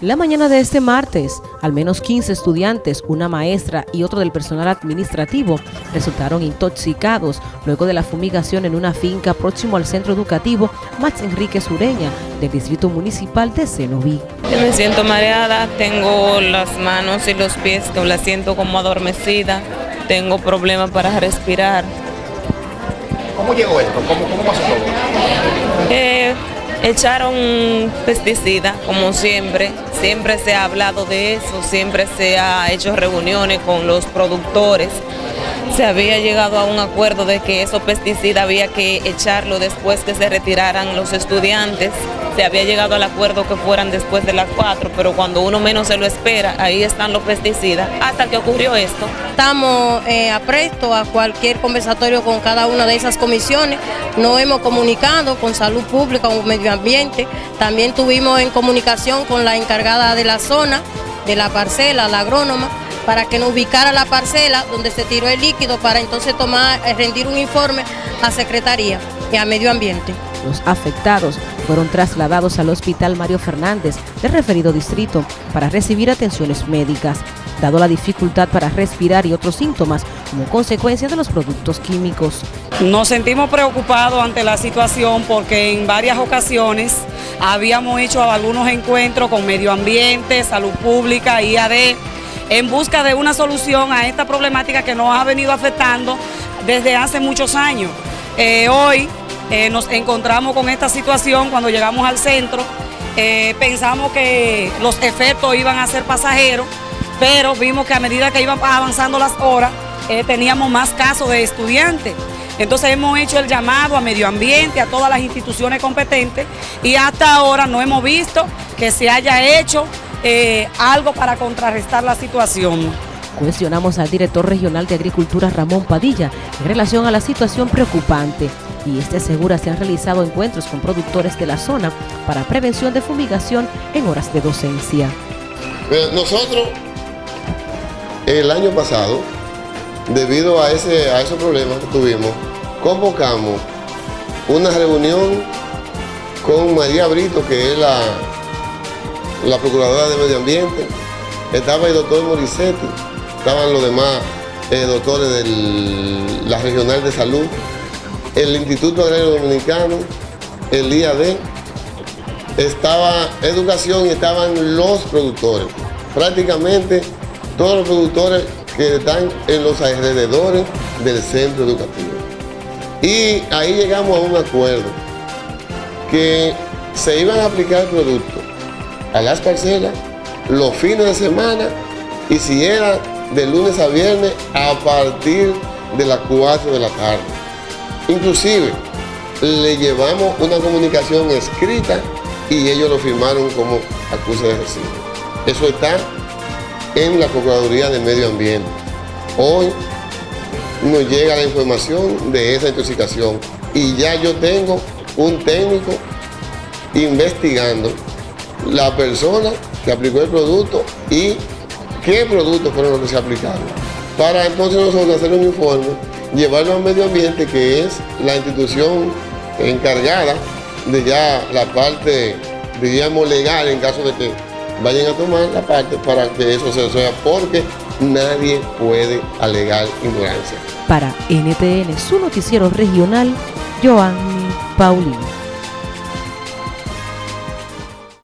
La mañana de este martes, al menos 15 estudiantes, una maestra y otro del personal administrativo resultaron intoxicados luego de la fumigación en una finca próximo al centro educativo Max Enrique Sureña del Distrito Municipal de Cenoví. Me siento mareada, tengo las manos y los pies que la siento como adormecida, tengo problemas para respirar. ¿Cómo llegó esto? ¿Cómo, cómo pasó todo? Eh, Echaron pesticida, como siempre, siempre se ha hablado de eso, siempre se ha hecho reuniones con los productores. Se había llegado a un acuerdo de que esos pesticidas había que echarlo después que se retiraran los estudiantes. Se había llegado al acuerdo que fueran después de las cuatro, pero cuando uno menos se lo espera, ahí están los pesticidas, hasta que ocurrió esto. Estamos eh, apresto a cualquier conversatorio con cada una de esas comisiones, nos hemos comunicado con salud pública, con medio ambiente, también tuvimos en comunicación con la encargada de la zona, de la parcela, la agrónoma, para que nos ubicara la parcela donde se tiró el líquido para entonces tomar, eh, rendir un informe a Secretaría y a Medio Ambiente. Los afectados fueron trasladados al Hospital Mario Fernández del referido distrito para recibir atenciones médicas, dado la dificultad para respirar y otros síntomas como consecuencia de los productos químicos. Nos sentimos preocupados ante la situación porque en varias ocasiones habíamos hecho algunos encuentros con medio ambiente, salud pública, IAD, en busca de una solución a esta problemática que nos ha venido afectando desde hace muchos años. Eh, hoy eh, nos encontramos con esta situación cuando llegamos al centro. Eh, pensamos que los efectos iban a ser pasajeros, pero vimos que a medida que iban avanzando las horas, teníamos más casos de estudiantes. Entonces hemos hecho el llamado a medio ambiente, a todas las instituciones competentes y hasta ahora no hemos visto que se haya hecho algo para contrarrestar la situación. Cuestionamos al director regional de Agricultura Ramón Padilla en relación a la situación preocupante y este asegura se han realizado encuentros con productores de la zona para prevención de fumigación en horas de docencia. Nosotros, el año pasado, debido a, ese, a esos problemas que tuvimos, convocamos una reunión con María Brito, que es la, la Procuradora de Medio Ambiente, estaba el doctor Morissetti, estaban los demás eh, doctores de la Regional de Salud, el Instituto Agrario Dominicano, el IAD, estaba educación y estaban los productores. Prácticamente todos los productores que están en los alrededores del centro educativo. Y ahí llegamos a un acuerdo que se iban a aplicar productos a las parcelas los fines de semana y si era de lunes a viernes a partir de las 4 de la tarde. Inclusive le llevamos una comunicación escrita y ellos lo firmaron como acuse de recibo. Eso está en la Procuraduría de Medio Ambiente. Hoy nos llega la información de esa intoxicación y ya yo tengo un técnico investigando la persona que aplicó el producto y qué productos fueron los que se aplicaron. Para entonces nosotros hacer un informe llevarlo al medio ambiente, que es la institución encargada de ya la parte, diríamos, legal en caso de que vayan a tomar la parte para que eso se resuelva, porque nadie puede alegar ignorancia. Para NTN, su noticiero regional, Joanny Paulino.